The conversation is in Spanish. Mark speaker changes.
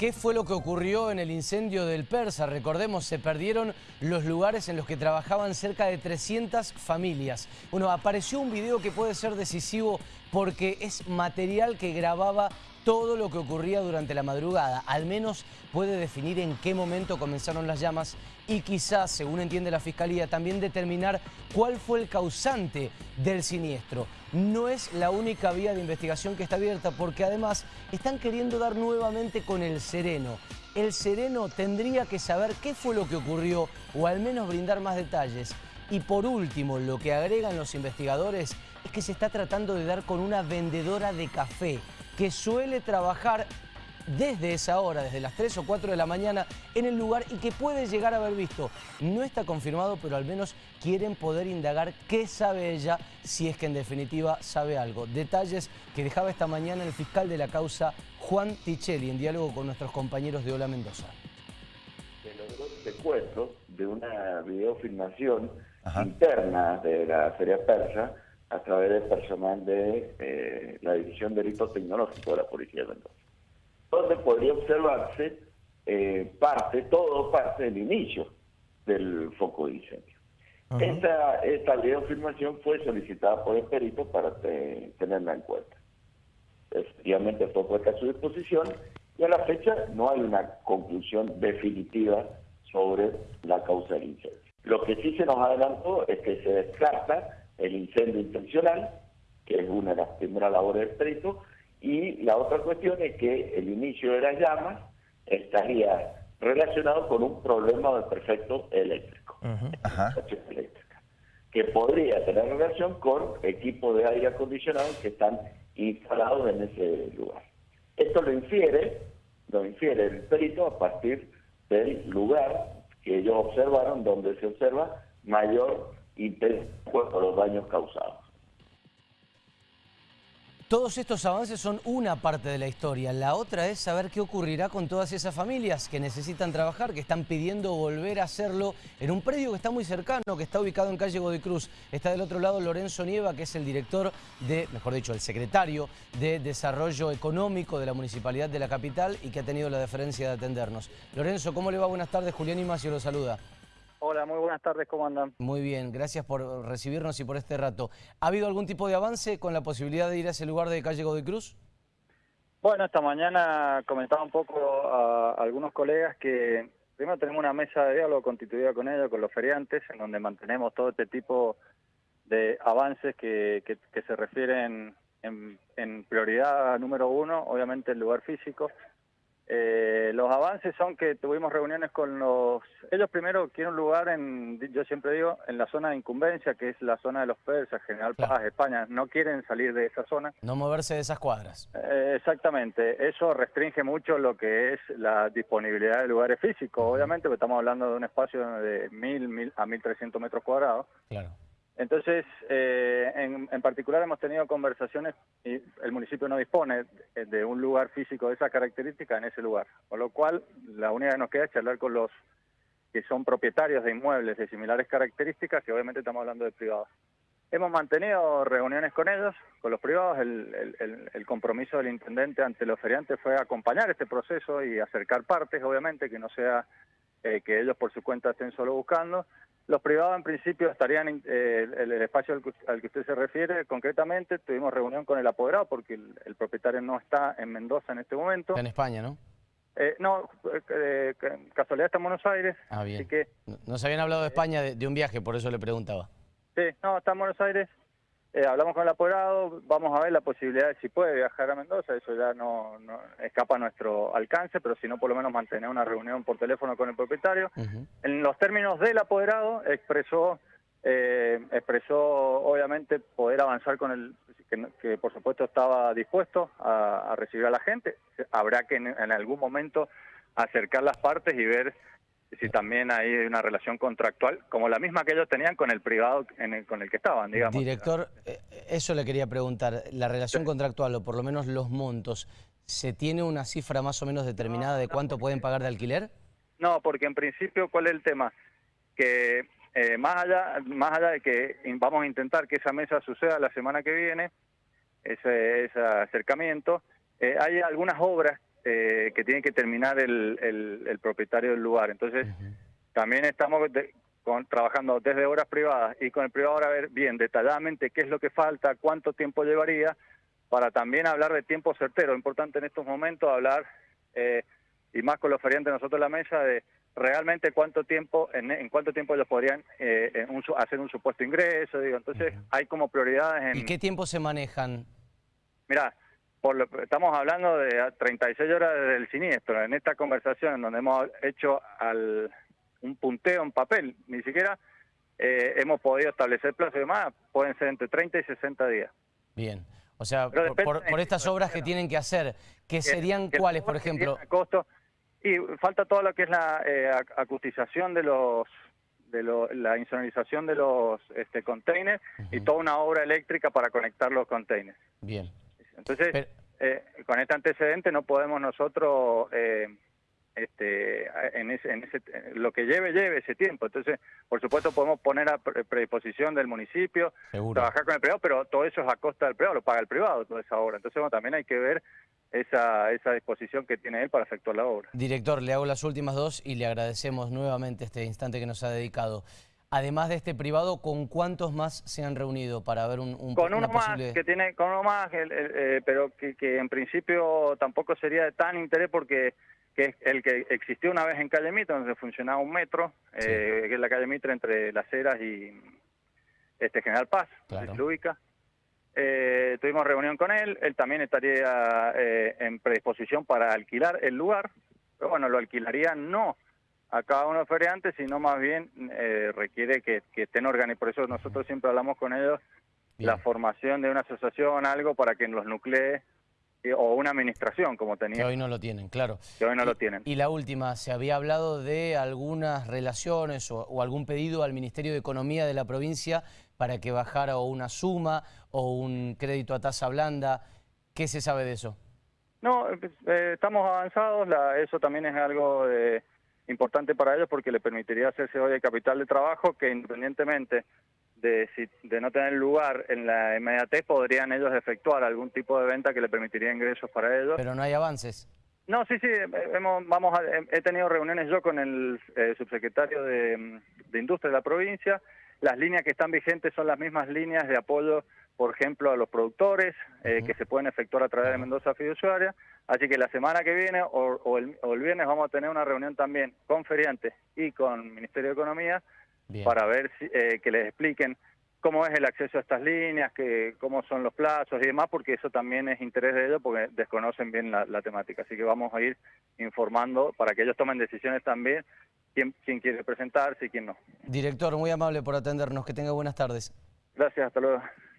Speaker 1: ¿Qué fue lo que ocurrió en el incendio del Persa? Recordemos, se perdieron los lugares en los que trabajaban cerca de 300 familias. Bueno, apareció un video que puede ser decisivo porque es material que grababa todo lo que ocurría durante la madrugada. Al menos puede definir en qué momento comenzaron las llamas y quizás, según entiende la Fiscalía, también determinar cuál fue el causante del siniestro. No es la única vía de investigación que está abierta porque además están queriendo dar nuevamente con el sereno. El sereno tendría que saber qué fue lo que ocurrió o al menos brindar más detalles. Y por último, lo que agregan los investigadores es que se está tratando de dar con una vendedora de café que suele trabajar desde esa hora, desde las 3 o 4 de la mañana en el lugar y que puede llegar a haber visto. No está confirmado, pero al menos quieren poder indagar qué sabe ella, si es que en definitiva sabe algo. Detalles que dejaba esta mañana el fiscal de la causa, Juan Tichelli, en diálogo con nuestros compañeros de Hola Mendoza.
Speaker 2: Se logró secuestro de una videofilmación interna de la Feria Persa a través del personal de eh, la División de Delitos Tecnológicos de la Policía de Mendoza donde podría observarse eh, parte, todo parte del inicio del foco de incendio. Esta, esta videofilmación fue solicitada por el perito para tenerla en cuenta. Efectivamente fue puesta a su disposición y a la fecha no hay una conclusión definitiva sobre la causa del incendio. Lo que sí se nos adelantó es que se descarta el incendio intencional, que es una de las primeras labores del perito, y la otra cuestión es que el inicio de las llamas estaría relacionado con un problema del perfecto eléctrico, eléctrica, que podría tener relación con equipos de aire acondicionado que están instalados en ese lugar. Esto lo infiere, lo infiere el perito a partir del lugar que ellos observaron, donde se observa mayor interés por los daños causados.
Speaker 1: Todos estos avances son una parte de la historia. La otra es saber qué ocurrirá con todas esas familias que necesitan trabajar, que están pidiendo volver a hacerlo en un predio que está muy cercano, que está ubicado en calle Godoy Cruz. Está del otro lado Lorenzo Nieva, que es el director de, mejor dicho, el secretario de Desarrollo Económico de la Municipalidad de la Capital y que ha tenido la deferencia de atendernos. Lorenzo, ¿cómo le va? Buenas tardes. Julián Imacio lo saluda.
Speaker 3: Hola, muy buenas tardes, ¿cómo andan?
Speaker 1: Muy bien, gracias por recibirnos y por este rato. ¿Ha habido algún tipo de avance con la posibilidad de ir a ese lugar de calle Godoy Cruz?
Speaker 3: Bueno, esta mañana comentaba un poco a algunos colegas que primero tenemos una mesa de diálogo constituida con ellos, con los feriantes, en donde mantenemos todo este tipo de avances que, que, se refieren en, en prioridad número uno, obviamente el lugar físico, eh, los avances son que tuvimos reuniones con los... Ellos primero quieren un lugar, en, yo siempre digo, en la zona de incumbencia, que es la zona de los persas, General Paz, España. No quieren salir de esa zona.
Speaker 1: No moverse de esas cuadras.
Speaker 3: Eh, exactamente. Eso restringe mucho lo que es la disponibilidad de lugares físicos, obviamente, porque estamos hablando de un espacio de 1.000, a 1.300 metros cuadrados. Claro. Entonces, eh, en, particular hemos tenido conversaciones y el municipio no dispone de un lugar físico de esa característica en ese lugar, con lo cual la única que nos queda es charlar con los que son propietarios de inmuebles de similares características, que obviamente estamos hablando de privados. Hemos mantenido reuniones con ellos, con los privados. El, compromiso del intendente ante los feriantes fue acompañar este proceso y acercar partes, obviamente, que no sea eh, que ellos por su cuenta estén solo buscando. Los privados en principio estarían, en eh, el, espacio al que, usted se refiere concretamente, tuvimos reunión con el apoderado porque el, propietario no está en Mendoza en este momento.
Speaker 1: Está en España, ¿no?
Speaker 3: Eh, no, eh, casualidad está en Buenos Aires.
Speaker 1: Ah, bien. Así que, Nos habían hablado de España de, de un viaje, por eso le preguntaba.
Speaker 3: Sí, no, está en Buenos Aires. Eh, hablamos con el apoderado, vamos a ver la posibilidad de si puede viajar a Mendoza, eso ya no, escapa a nuestro alcance, pero si no, por lo menos mantener una reunión por teléfono con el propietario. En los términos del apoderado, expresó, eh, expresó obviamente poder avanzar con el, que, por supuesto estaba dispuesto a, recibir a la gente. Habrá que en algún momento acercar las partes y ver si también hay una relación contractual, como la misma que ellos tenían con el privado en con el que estaban, digamos.
Speaker 1: Director, eh, eso le quería preguntar, la relación contractual, o por lo menos los montos, ¿se tiene una cifra más o menos determinada de cuánto pueden pagar de alquiler?
Speaker 3: No, porque en principio, ¿cuál es el tema? Que eh, más, allá, más allá de que vamos a intentar que esa mesa suceda la semana que viene, ese, ese acercamiento, eh, hay algunas obras eh, que tiene que terminar el, el, propietario del lugar. Entonces, también estamos con, trabajando desde obras privadas y con el privado a ver bien detalladamente qué es lo que falta, cuánto tiempo llevaría, para también hablar de tiempo certero. Importante en estos momentos hablar, eh, y más con los feriantes nosotros en la mesa, de realmente cuánto tiempo, en, cuánto tiempo ellos podrían eh, hacer un supuesto ingreso. Digo. Entonces, hay como prioridades en...
Speaker 1: ¿Y qué tiempo se manejan?
Speaker 3: Mira, por lo, estamos hablando de 36 horas del siniestro. En esta conversación, en donde hemos hecho al, un punteo en papel, ni siquiera eh, hemos podido establecer plazos y demás, pueden ser entre 30 y 60 días.
Speaker 1: Bien. O sea, por, estas obras que tienen que hacer, ¿qué serían cuáles, por ejemplo?
Speaker 3: Costo, y falta todo lo que es la eh, acustización de los de la insonorización de los este, containers y toda una obra eléctrica para conectar los containers.
Speaker 1: Bien.
Speaker 3: Entonces, eh, con este antecedente no podemos nosotros, eh, este, en ese, en ese, lo que lleve, lleve ese tiempo. Entonces, por supuesto, podemos poner a predisposición del municipio, trabajar con el privado, pero todo eso es a costa del privado, lo paga el privado toda esa obra. Entonces, bueno, también hay que ver esa, esa disposición que tiene él para efectuar la obra.
Speaker 1: Director, le hago las últimas dos y le agradecemos nuevamente este instante que nos ha dedicado. Además de este privado, ¿con cuántos más se han reunido para ver un, un
Speaker 3: con uno más que tiene con uno más, eh, pero que, en principio tampoco sería de tan interés porque que es el que existió una vez en Calle Mitre, donde funcionaba un metro, eh, que es la Calle Mitre entre Las Heras y este General Paz, claro. ubica. Eh, tuvimos reunión con él, él también estaría en predisposición para alquilar el lugar, pero bueno, lo alquilaría no a cada uno de los feriantes, sino más bien eh, requiere que, estén organizados. Por eso nosotros siempre hablamos con ellos la formación de una asociación, algo para que los nuclee eh, o una administración como tenía.
Speaker 1: Que hoy no lo tienen, claro.
Speaker 3: Que hoy no lo tienen.
Speaker 1: Y la última, ¿se había hablado de algunas relaciones o, algún pedido al Ministerio de Economía de la provincia para que bajara o una suma o un crédito a tasa blanda? ¿Qué se sabe de eso?
Speaker 3: No, eh, estamos avanzados, eso también es algo de importante para ellos porque le permitiría hacerse hoy el capital de trabajo que independientemente de, si, de no tener lugar en la inmediatez podrían ellos efectuar algún tipo de venta que le permitiría ingresos para ellos.
Speaker 1: Pero no hay avances.
Speaker 3: No, sí, sí, hemos, vamos he tenido reuniones yo con el eh, subsecretario de, de Industria de la provincia, las líneas que están vigentes son las mismas líneas de apoyo, por ejemplo, a los productores, eh, que se pueden efectuar a través de Mendoza Fiduciaria. Así que la semana que viene o, el, viernes vamos a tener una reunión también con feriantes y con Ministerio de Economía para ver si, eh, que les expliquen cómo es el acceso a estas líneas, que, cómo son los plazos y demás, porque eso también es interés de ellos porque desconocen bien la, la temática. Así que vamos a ir informando para que ellos tomen decisiones también quién, quién quiere presentarse y quién no.
Speaker 1: Director, muy amable por atendernos. Que tenga buenas tardes.
Speaker 3: Gracias, hasta luego.